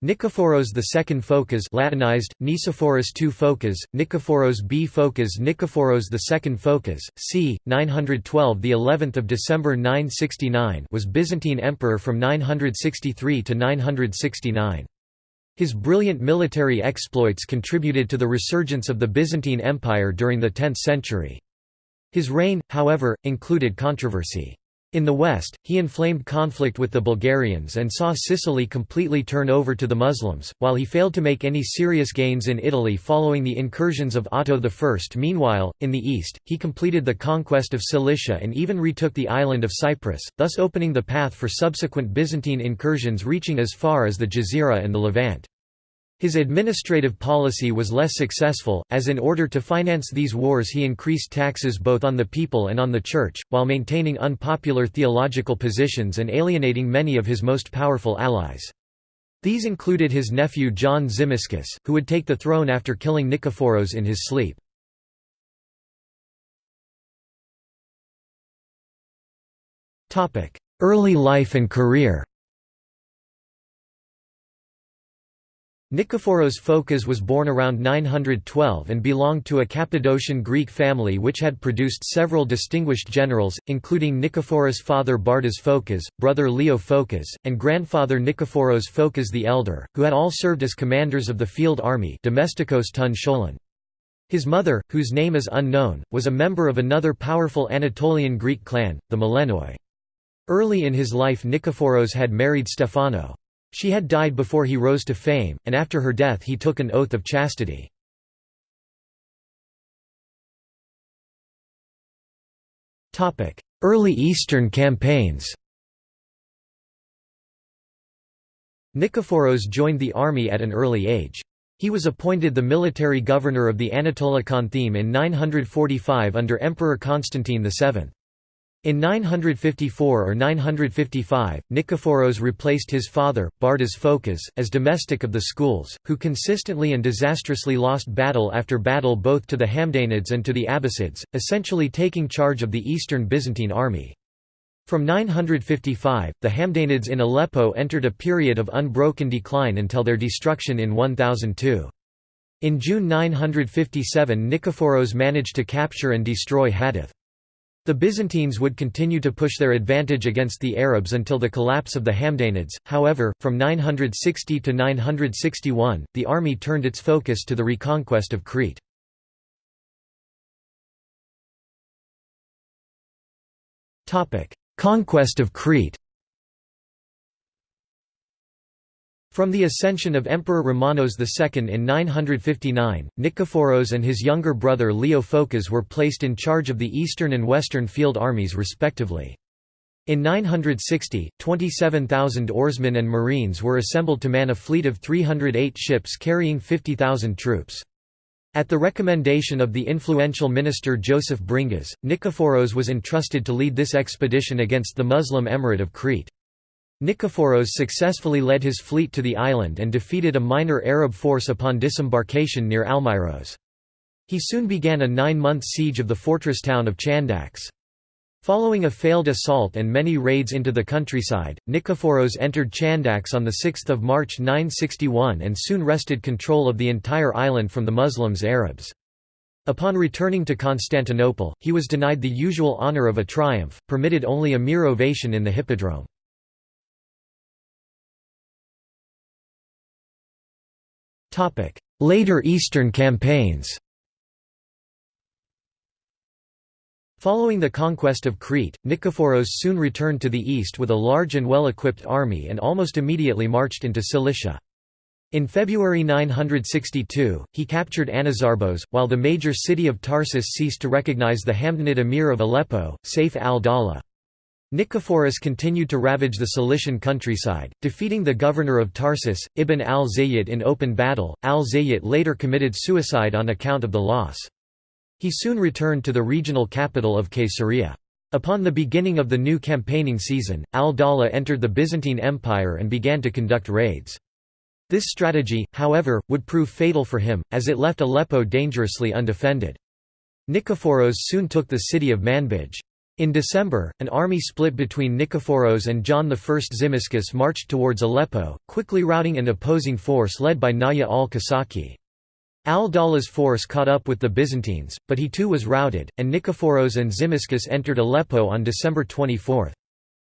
Nikephoros II Phocas Latinized, Nicephorus II Phocas, Nikephoros B Phocas Nikephoros II Phocas, c. 912 the 11th of December 969 was Byzantine emperor from 963 to 969. His brilliant military exploits contributed to the resurgence of the Byzantine Empire during the 10th century. His reign, however, included controversy. In the west, he inflamed conflict with the Bulgarians and saw Sicily completely turn over to the Muslims, while he failed to make any serious gains in Italy following the incursions of Otto I. Meanwhile, in the east, he completed the conquest of Cilicia and even retook the island of Cyprus, thus opening the path for subsequent Byzantine incursions reaching as far as the Jazira and the Levant. His administrative policy was less successful, as in order to finance these wars he increased taxes both on the people and on the Church, while maintaining unpopular theological positions and alienating many of his most powerful allies. These included his nephew John Tzimiskes, who would take the throne after killing Nikephoros in his sleep. Early life and career Nikephoros Phocas was born around 912 and belonged to a Cappadocian Greek family which had produced several distinguished generals, including Nikephoros' father Bardas Phocas, brother Leo Phocas, and grandfather Nikephoros Phocas the Elder, who had all served as commanders of the field army Domestikos ton Scholon. His mother, whose name is unknown, was a member of another powerful Anatolian Greek clan, the Maleinoi. Early in his life Nikephoros had married Stephano. She had died before he rose to fame, and after her death he took an oath of chastity. Early Eastern campaigns Nikephoros joined the army at an early age. He was appointed the military governor of the Anatolikon theme in 945 under Emperor Constantine VII. In 954 or 955, Nikephoros replaced his father, Bardas Phocas, as domestic of the schools, who consistently and disastrously lost battle after battle both to the Hamdanids and to the Abbasids, essentially taking charge of the eastern Byzantine army. From 955, the Hamdanids in Aleppo entered a period of unbroken decline until their destruction in 1002. In June 957 Nikephoros managed to capture and destroy Hadath. The Byzantines would continue to push their advantage against the Arabs until the collapse of the Hamdanids, however, from 960 to 961, the army turned its focus to the reconquest of Crete. Conquest of Crete From the ascension of Emperor Romanos II in 959, Nikephoros and his younger brother Leo Phocas were placed in charge of the eastern and western field armies respectively. In 960, 27,000 oarsmen and marines were assembled to man a fleet of 308 ships carrying 50,000 troops. At the recommendation of the influential minister Joseph Bringas, Nikephoros was entrusted to lead this expedition against the Muslim Emirate of Crete. Nikephoros successfully led his fleet to the island and defeated a minor Arab force upon disembarkation near Almyros. He soon began a nine-month siege of the fortress town of Chandax. Following a failed assault and many raids into the countryside, Nikephoros entered Chandax on 6 March 961 and soon wrested control of the entire island from the Muslims Arabs. Upon returning to Constantinople, he was denied the usual honour of a triumph, permitted only a mere ovation in the hippodrome. Later Eastern campaigns Following the conquest of Crete, Nikephoros soon returned to the east with a large and well-equipped army and almost immediately marched into Cilicia. In February 962, he captured Anazarbos, while the major city of Tarsus ceased to recognize the Hamdanid emir of Aleppo, Saif al-Dawla. Nikephoros continued to ravage the Cilician countryside, defeating the governor of Tarsus, Ibn al-Zayyit in open battle. Al-Zayyit later committed suicide on account of the loss. He soon returned to the regional capital of Caesarea. Upon the beginning of the new campaigning season, al-Dawla entered the Byzantine Empire and began to conduct raids. This strategy, however, would prove fatal for him, as it left Aleppo dangerously undefended. Nikephoros soon took the city of Manbij. In December, an army split between Nikephoros and John I Tzimiskes marched towards Aleppo, quickly routing an opposing force led by Naya al-Kasaki. Al-Dawlah's force caught up with the Byzantines, but he too was routed, and Nikephoros and Tzimiskes entered Aleppo on December 24.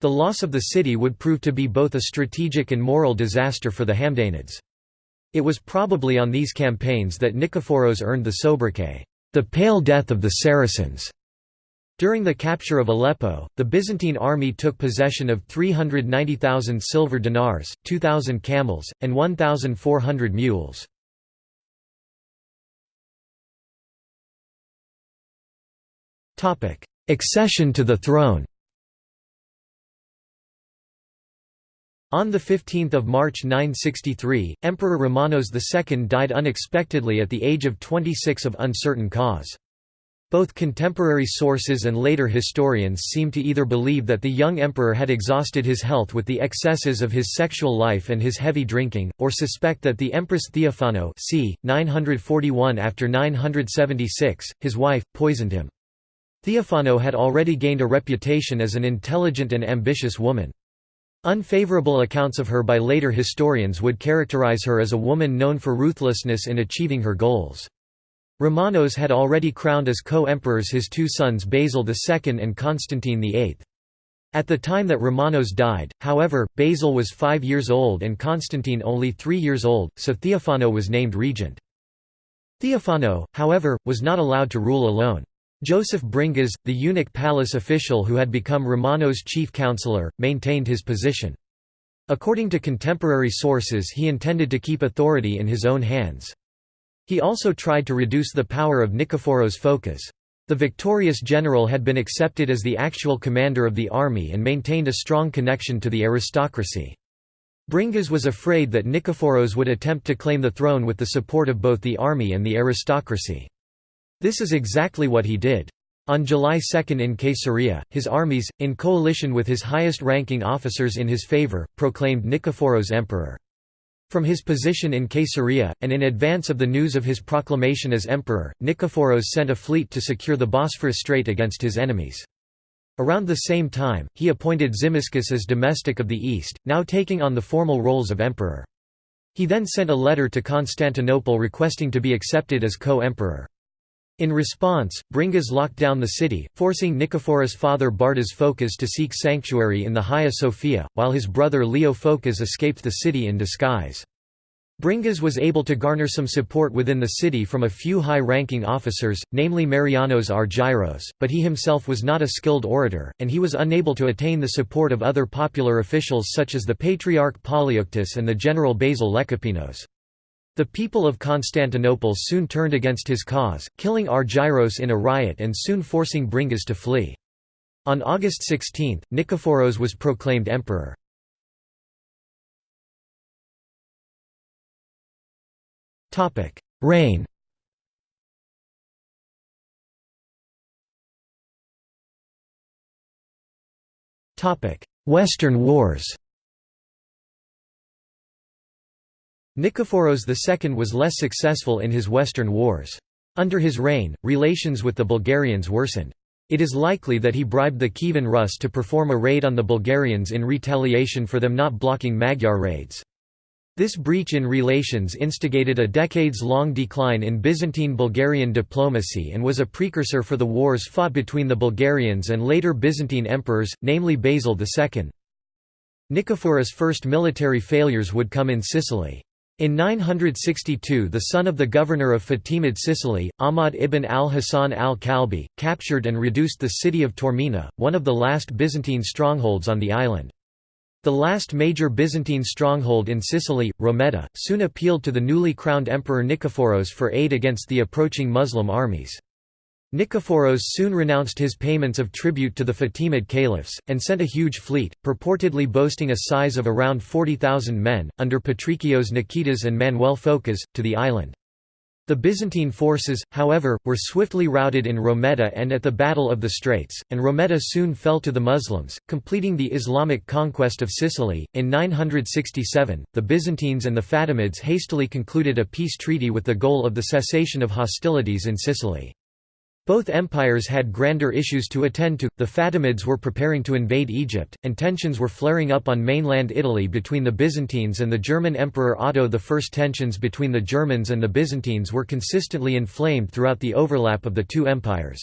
The loss of the city would prove to be both a strategic and moral disaster for the Hamdanids. It was probably on these campaigns that Nikephoros earned the sobriquet, the Pale Death of the Saracens. During the capture of Aleppo, the Byzantine army took possession of 390,000 silver dinars, 2,000 camels, and 1,400 mules. Accession to the throne On 15 March 963, Emperor Romanos II died unexpectedly at the age of 26 of uncertain cause. Both contemporary sources and later historians seem to either believe that the young emperor had exhausted his health with the excesses of his sexual life and his heavy drinking, or suspect that the Empress Theophano c. 941 after 976, his wife, poisoned him. Theophano had already gained a reputation as an intelligent and ambitious woman. Unfavorable accounts of her by later historians would characterize her as a woman known for ruthlessness in achieving her goals. Romanos had already crowned as co-emperors his two sons Basil II and Constantine VIII. At the time that Romanos died, however, Basil was five years old and Constantine only three years old, so Theophano was named regent. Theophano, however, was not allowed to rule alone. Joseph Bringas, the eunuch palace official who had become Romanos' chief counselor, maintained his position. According to contemporary sources he intended to keep authority in his own hands. He also tried to reduce the power of Nikephoros Phokas. The victorious general had been accepted as the actual commander of the army and maintained a strong connection to the aristocracy. Bringas was afraid that Nikephoros would attempt to claim the throne with the support of both the army and the aristocracy. This is exactly what he did. On July 2 in Caesarea, his armies, in coalition with his highest-ranking officers in his favor, proclaimed Nikephoros emperor. From his position in Caesarea, and in advance of the news of his proclamation as emperor, Nikephoros sent a fleet to secure the Bosphorus Strait against his enemies. Around the same time, he appointed Tzimiskes as domestic of the East, now taking on the formal roles of emperor. He then sent a letter to Constantinople requesting to be accepted as co-emperor. In response, Bringas locked down the city, forcing Nikephoros' father Bardas Phokas to seek sanctuary in the Hagia Sophia, while his brother Leo Phokas escaped the city in disguise. Bringas was able to garner some support within the city from a few high-ranking officers, namely Marianos Argyros, but he himself was not a skilled orator, and he was unable to attain the support of other popular officials such as the Patriarch Polyeuctus and the general Basil Lecapenus. The people of Constantinople soon turned against his cause, killing Argyros in a riot and soon forcing Bringas to flee. On August 16, Nikephoros was proclaimed emperor. Reign Western Wars Nikephoros II was less successful in his Western wars. Under his reign, relations with the Bulgarians worsened. It is likely that he bribed the Kievan Rus to perform a raid on the Bulgarians in retaliation for them not blocking Magyar raids. This breach in relations instigated a decades-long decline in Byzantine-Bulgarian diplomacy and was a precursor for the wars fought between the Bulgarians and later Byzantine emperors, namely Basil II. Nikephoros' first military failures would come in Sicily. In 962 the son of the governor of Fatimid Sicily, Ahmad ibn al-Hasan al-Kalbi, captured and reduced the city of Taormina, one of the last Byzantine strongholds on the island. The last major Byzantine stronghold in Sicily, Rometa, soon appealed to the newly crowned emperor Nikephoros for aid against the approaching Muslim armies. Nikephoros soon renounced his payments of tribute to the Fatimid caliphs, and sent a huge fleet, purportedly boasting a size of around 40,000 men, under Patrikios Nikitas and Manuel Phokas, to the island. The Byzantine forces, however, were swiftly routed in Rometa and at the Battle of the Straits, and Rometa soon fell to the Muslims, completing the Islamic conquest of Sicily. In 967, the Byzantines and the Fatimids hastily concluded a peace treaty with the goal of the cessation of hostilities in Sicily. Both empires had grander issues to attend to. The Fatimids were preparing to invade Egypt, and tensions were flaring up on mainland Italy between the Byzantines and the German Emperor Otto I. Tensions between the Germans and the Byzantines were consistently inflamed throughout the overlap of the two empires.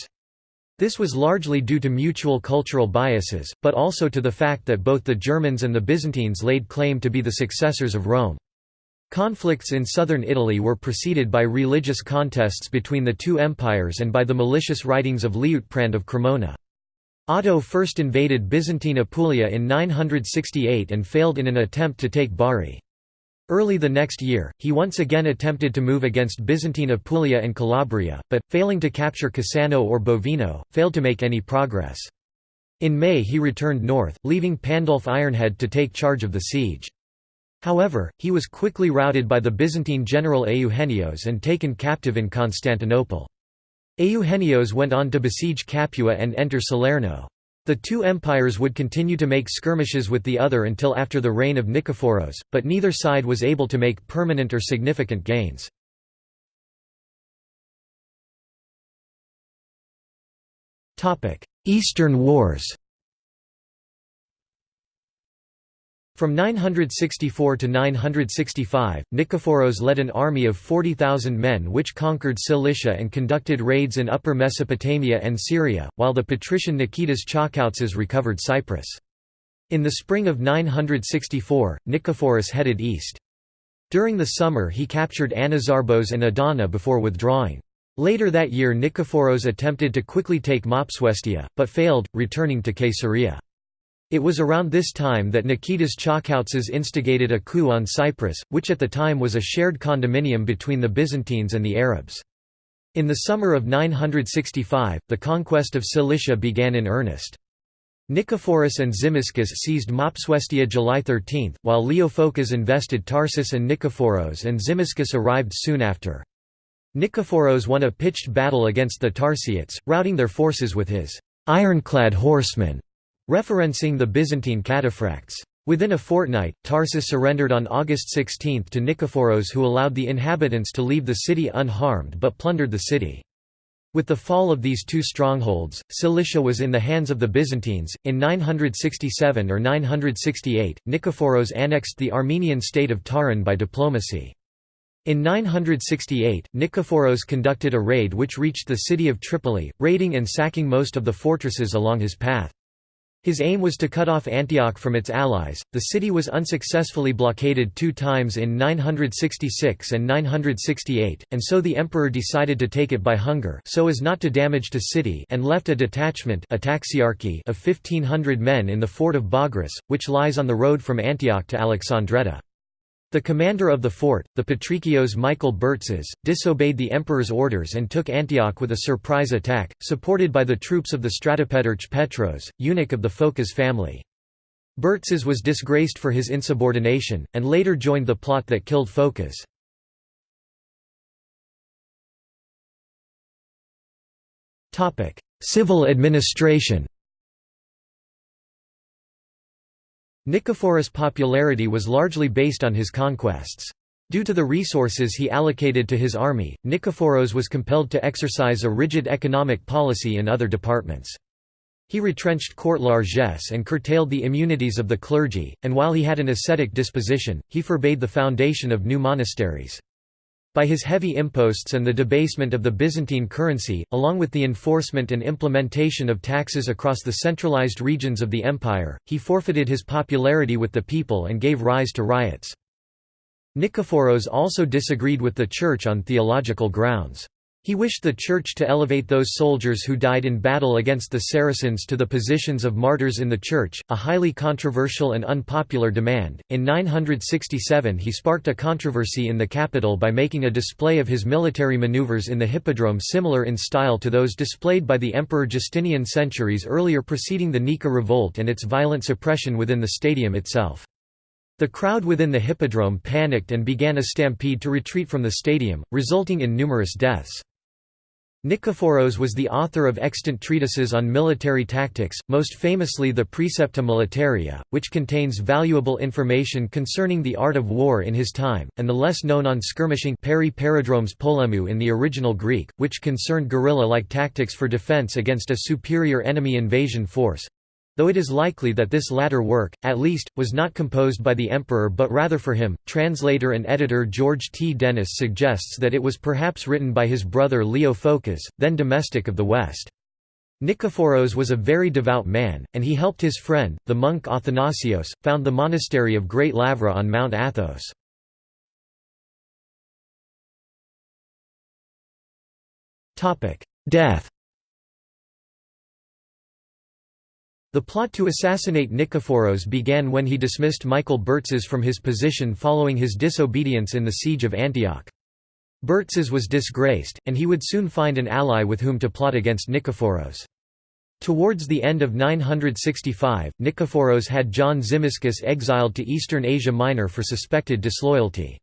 This was largely due to mutual cultural biases, but also to the fact that both the Germans and the Byzantines laid claim to be the successors of Rome. Conflicts in southern Italy were preceded by religious contests between the two empires and by the malicious writings of Liutprand of Cremona. Otto first invaded Byzantine Apulia in 968 and failed in an attempt to take Bari. Early the next year, he once again attempted to move against Byzantine Apulia and Calabria, but, failing to capture Cassano or Bovino, failed to make any progress. In May he returned north, leaving Pandulf Ironhead to take charge of the siege. However, he was quickly routed by the Byzantine general Euhenios and taken captive in Constantinople. Euhenios went on to besiege Capua and enter Salerno. The two empires would continue to make skirmishes with the other until after the reign of Nikephoros, but neither side was able to make permanent or significant gains. Eastern Wars From 964 to 965, Nikephoros led an army of 40,000 men which conquered Cilicia and conducted raids in Upper Mesopotamia and Syria, while the patrician Nikitas Chakoutsas recovered Cyprus. In the spring of 964, Nikephoros headed east. During the summer he captured Anazarbos and Adana before withdrawing. Later that year Nikephoros attempted to quickly take Mopsuestia, but failed, returning to Caesarea. It was around this time that Nikitas Chakoutsas instigated a coup on Cyprus, which at the time was a shared condominium between the Byzantines and the Arabs. In the summer of 965, the conquest of Cilicia began in earnest. Nikephoros and Tzimiskes seized Mopsuestia July 13, while Leo Phocas invested Tarsus and Nikephoros and Tzimiskes arrived soon after. Nikephoros won a pitched battle against the Tarsiites, routing their forces with his ironclad horsemen referencing the Byzantine cataphracts. Within a fortnight, Tarsus surrendered on August 16 to Nikephoros who allowed the inhabitants to leave the city unharmed but plundered the city. With the fall of these two strongholds, Cilicia was in the hands of the Byzantines. In 967 or 968, Nikephoros annexed the Armenian state of Taron by diplomacy. In 968, Nikephoros conducted a raid which reached the city of Tripoli, raiding and sacking most of the fortresses along his path. His aim was to cut off Antioch from its allies. The city was unsuccessfully blockaded two times in 966 and 968, and so the emperor decided to take it by hunger so as not to damage the city and left a detachment of 1500 men in the fort of Bagras, which lies on the road from Antioch to Alexandretta. The commander of the fort, the Patrikios Michael Bertzes, disobeyed the emperor's orders and took Antioch with a surprise attack, supported by the troops of the Stratopedarch Petros, eunuch of the Phocas family. Bertzes was disgraced for his insubordination, and later joined the plot that killed Phocas. Civil administration Nikephoros' popularity was largely based on his conquests. Due to the resources he allocated to his army, Nikephoros was compelled to exercise a rigid economic policy in other departments. He retrenched court largesse and curtailed the immunities of the clergy, and while he had an ascetic disposition, he forbade the foundation of new monasteries. By his heavy imposts and the debasement of the Byzantine currency, along with the enforcement and implementation of taxes across the centralized regions of the empire, he forfeited his popularity with the people and gave rise to riots. Nikephoros also disagreed with the Church on theological grounds. He wished the Church to elevate those soldiers who died in battle against the Saracens to the positions of martyrs in the Church, a highly controversial and unpopular demand. In 967, he sparked a controversy in the capital by making a display of his military maneuvers in the Hippodrome similar in style to those displayed by the Emperor Justinian centuries earlier preceding the Nika revolt and its violent suppression within the stadium itself. The crowd within the Hippodrome panicked and began a stampede to retreat from the stadium, resulting in numerous deaths. Nikephoros was the author of extant treatises on military tactics, most famously the Precepta Militaria, which contains valuable information concerning the art of war in his time, and the less known on skirmishing peri paradromes polemou in the original Greek, which concerned guerrilla-like tactics for defense against a superior enemy invasion force though it is likely that this latter work, at least, was not composed by the emperor but rather for him. Translator and editor George T. Dennis suggests that it was perhaps written by his brother Leo Phocas, then domestic of the West. Nikephoros was a very devout man, and he helped his friend, the monk Athanasios, found the monastery of Great Lavra on Mount Athos. Death The plot to assassinate Nikephoros began when he dismissed Michael Bertzes from his position following his disobedience in the siege of Antioch. Bertzes was disgraced, and he would soon find an ally with whom to plot against Nikephoros. Towards the end of 965, Nikephoros had John Tzimiskes exiled to eastern Asia Minor for suspected disloyalty.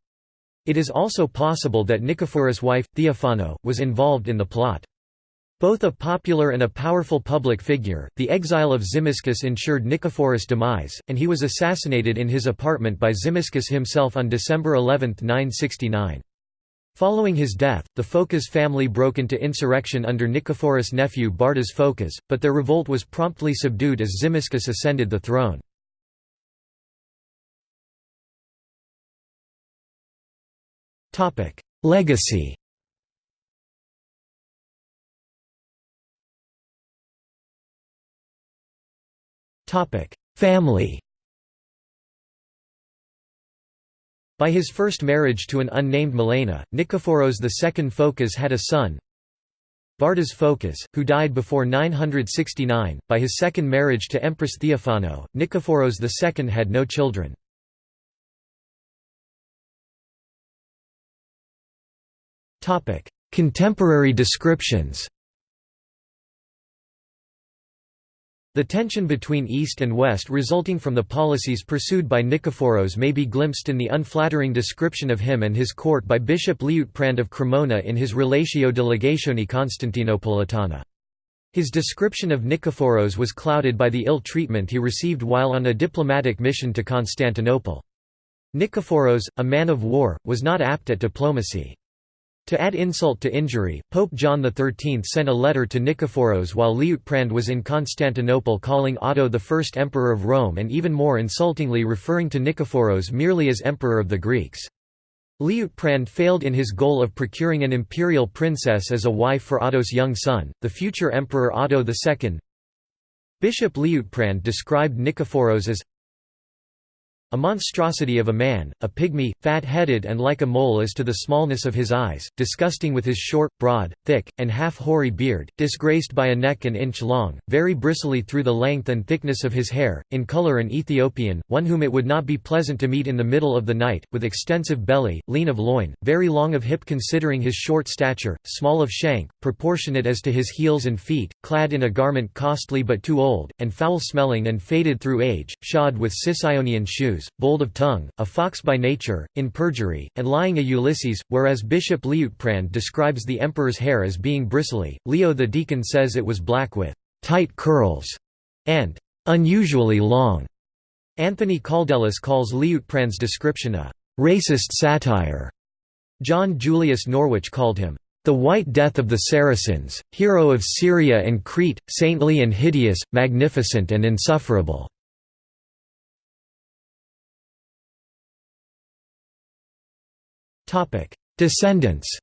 It is also possible that Nikephoros' wife, Theophano, was involved in the plot. Both a popular and a powerful public figure, the exile of Tzimiskes ensured Nikephoros' demise, and he was assassinated in his apartment by Tzimiskes himself on December 11, 969. Following his death, the Phocas family broke into insurrection under Nikephoros' nephew Bardas Phocas, but their revolt was promptly subdued as Tzimiskes ascended the throne. Legacy Family By his first marriage to an unnamed Melena, Nikephoros II Phocas had a son, Bardas Phocas, who died before 969. By his second marriage to Empress Theophano, Nikephoros II had no children. Contemporary descriptions The tension between East and West resulting from the policies pursued by Nikephoros may be glimpsed in the unflattering description of him and his court by Bishop Liutprand of Cremona in his Relatio de Legatione Constantinopolitana. His description of Nikephoros was clouded by the ill treatment he received while on a diplomatic mission to Constantinople. Nikephoros, a man of war, was not apt at diplomacy. To add insult to injury, Pope John XIII sent a letter to Nikephoros while Liutprand was in Constantinople calling Otto the first emperor of Rome and even more insultingly referring to Nikephoros merely as emperor of the Greeks. Liutprand failed in his goal of procuring an imperial princess as a wife for Otto's young son, the future emperor Otto II. Bishop Liutprand described Nikephoros as a monstrosity of a man, a pygmy, fat-headed and like a mole as to the smallness of his eyes, disgusting with his short, broad, thick, and half-hoary beard, disgraced by a neck an inch long, very bristly through the length and thickness of his hair, in colour an Ethiopian, one whom it would not be pleasant to meet in the middle of the night, with extensive belly, lean of loin, very long of hip considering his short stature, small of shank, proportionate as to his heels and feet, clad in a garment costly but too old, and foul-smelling and faded through age, shod with Sicyonian shoes bold of tongue, a fox by nature, in perjury, and lying a Ulysses, whereas Bishop Liutprand describes the emperor's hair as being bristly, Leo the deacon says it was black with «tight curls» and «unusually long». Anthony Kaldellis calls Liutprand's description a «racist satire». John Julius Norwich called him the White Death of the Saracens, hero of Syria and Crete, saintly and hideous, magnificent and insufferable. Descendants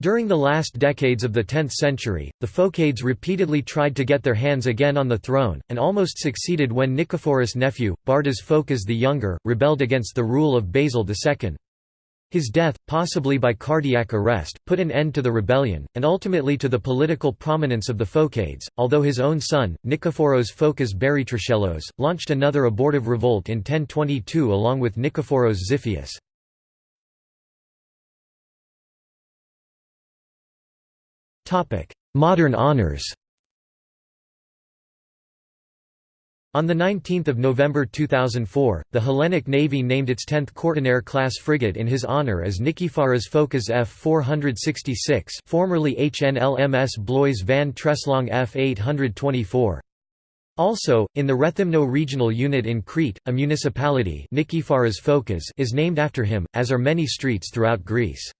During the last decades of the 10th century, the Phocades repeatedly tried to get their hands again on the throne, and almost succeeded when Nikephoros' nephew, Bardas Phocas the Younger, rebelled against the rule of Basil II. His death, possibly by cardiac arrest, put an end to the rebellion, and ultimately to the political prominence of the Phocades, although his own son, Nikephoros Phocas Barytrachelos, launched another abortive revolt in 1022 along with Nikephoros Xiphias. Modern honors On 19 November 2004, the Hellenic Navy named its 10th Kortenaer-class frigate in his honor as Nikephoros Phokas F-466 formerly HNLMS Blois van Treslong F-824. Also, in the Rethymno regional unit in Crete, a municipality Nikephoros Phokas is named after him, as are many streets throughout Greece.